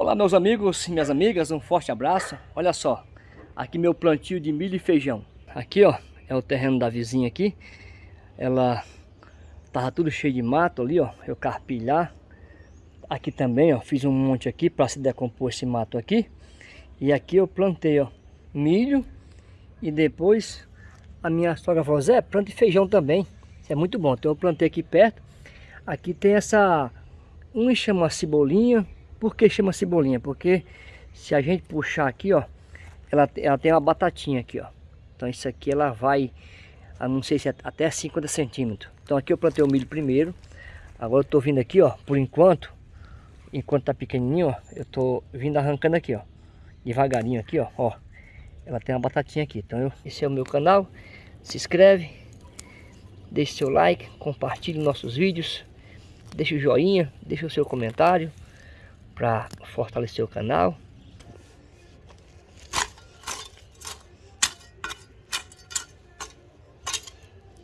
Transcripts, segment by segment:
Olá meus amigos e minhas amigas, um forte abraço. Olha só, aqui meu plantio de milho e feijão. Aqui ó, é o terreno da vizinha aqui. Ela tava tudo cheio de mato ali ó, eu carpi lá. Aqui também ó, fiz um monte aqui para se decompor esse mato aqui. E aqui eu plantei ó, milho e depois a minha sogra falou, Zé, plante feijão também. Isso é muito bom, então eu plantei aqui perto. Aqui tem essa, um chama cebolinha, por que chama cebolinha? Porque se a gente puxar aqui, ó, ela, ela tem uma batatinha aqui, ó. Então isso aqui ela vai, não sei se é até 50 centímetros. Então aqui eu plantei o milho primeiro. Agora eu tô vindo aqui, ó, por enquanto, enquanto tá pequenininho, ó, eu tô vindo arrancando aqui, ó. Devagarinho aqui, ó, ó. Ela tem uma batatinha aqui. Então eu, esse é o meu canal. Se inscreve, deixe seu like, compartilhe nossos vídeos, deixe o joinha, deixe o seu comentário para fortalecer o canal.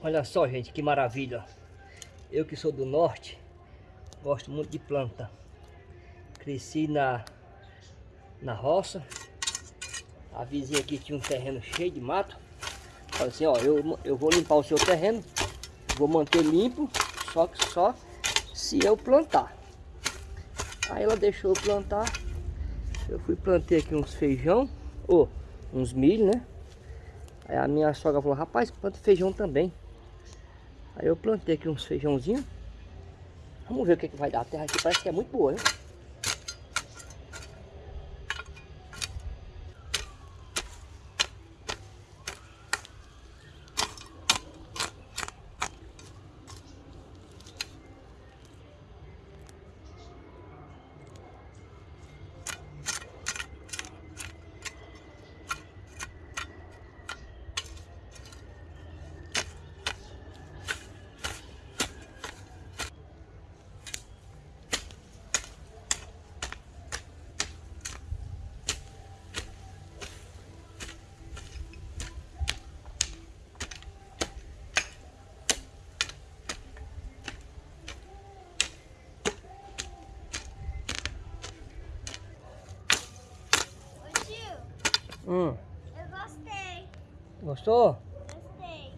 Olha só, gente, que maravilha. Eu que sou do norte, gosto muito de planta. Cresci na, na roça. A vizinha aqui tinha um terreno cheio de mato. Falei assim, ó, eu, eu vou limpar o seu terreno, vou manter limpo, só que só se eu plantar. Aí ela deixou eu plantar. Eu fui plantei aqui uns feijão, ou uns milho, né? Aí a minha sogra falou, rapaz, planta feijão também. Aí eu plantei aqui uns feijãozinhos. Vamos ver o que, que vai dar. A terra aqui parece que é muito boa, né? Hum. Eu gostei. Gostou? Gostei.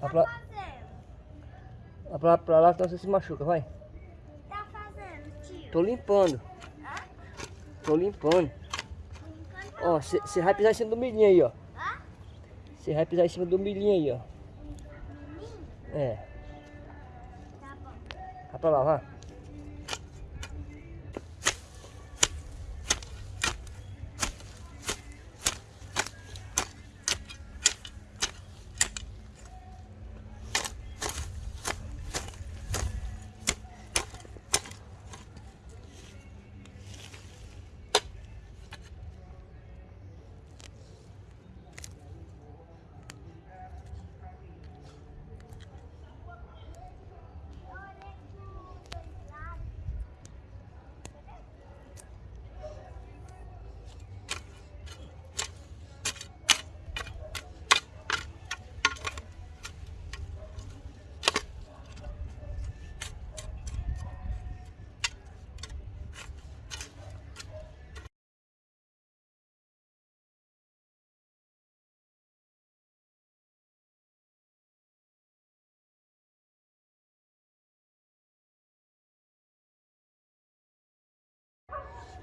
Tá pra... fazendo? Vai pra, pra lá que você se machuca, vai. Tá fazendo, tio? Tô limpando. Hã? Tô limpando. Limpando Ó, você vai pisar em cima do milhinho aí, ó. Você vai pisar em cima do milhinho aí, ó. Milhinho? É. Tá bom. Vai pra lá, vai.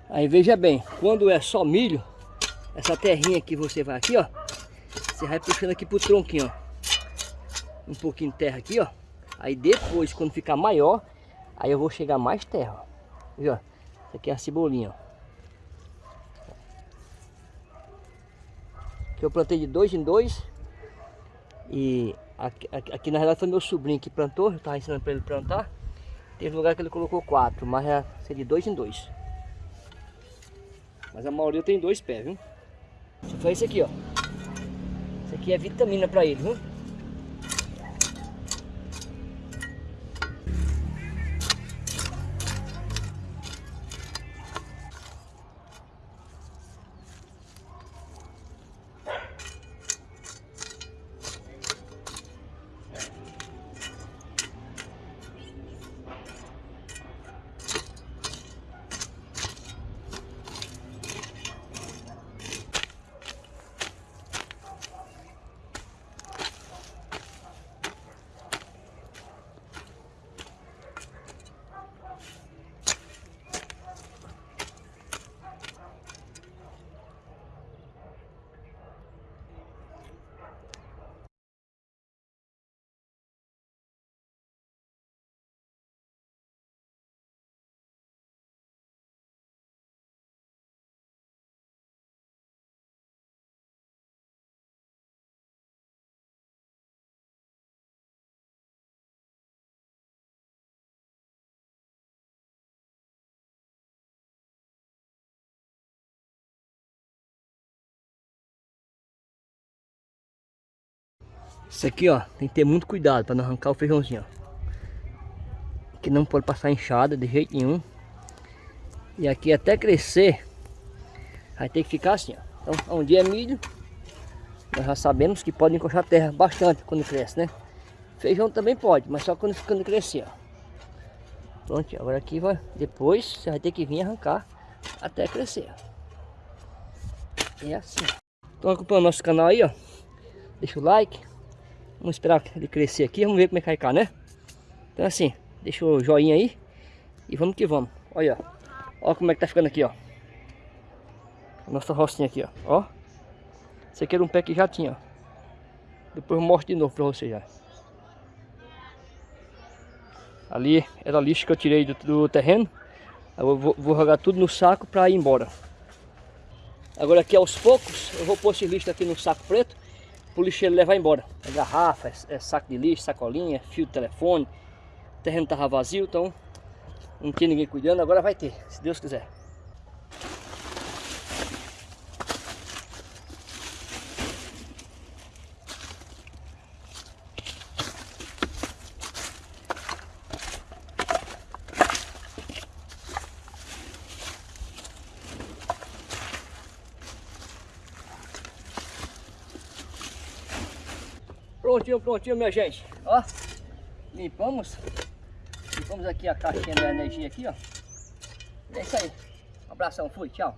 Aí veja bem, quando é só milho, essa terrinha que você vai aqui, ó, você vai puxando aqui pro tronquinho, ó. Um pouquinho de terra aqui, ó. Aí depois, quando ficar maior, aí eu vou chegar mais terra, ó. Viu? Isso aqui é a cebolinha, ó. Que eu plantei de dois em dois. E aqui, aqui, aqui na realidade foi meu sobrinho que plantou, eu tava ensinando para ele plantar. Teve lugar que ele colocou quatro, mas é de dois em dois. Mas a maioria tem dois pés, viu? Isso foi esse aqui, ó. Isso aqui é vitamina para ele, viu? Isso aqui, ó, tem que ter muito cuidado para não arrancar o feijãozinho, ó. Que não pode passar enxada de jeito nenhum. E aqui até crescer, vai ter que ficar assim, ó. Então, onde é milho, nós já sabemos que pode encostar a terra bastante quando cresce, né? Feijão também pode, mas só quando, quando crescer, ó. Pronto, agora aqui vai, depois você vai ter que vir arrancar até crescer. É assim. Estão acompanhando nosso canal aí, ó. Deixa o like. Vamos esperar ele crescer aqui, vamos ver como é que vai ficar, né? Então assim, deixa o joinha aí e vamos que vamos. Olha, ó. Como é que tá ficando aqui, ó. Nossa rocinha aqui, ó. Ó. Esse aqui era um pé que já tinha, ó. Depois eu mostro de novo pra você já. Ali era lixo que eu tirei do, do terreno. Eu vou, vou, jogar tudo no saco para ir embora. Agora aqui aos poucos eu vou pôr esse lixo aqui no saco preto para o lixeiro levar embora. É garrafa, é, é, saco de lixo, sacolinha, fio de telefone. O terreno estava vazio, então não tinha ninguém cuidando. Agora vai ter, se Deus quiser. Prontinho, prontinho, minha gente. Ó, limpamos. Limpamos aqui a caixinha da energia aqui, ó. É isso aí. Um abração, fui, tchau.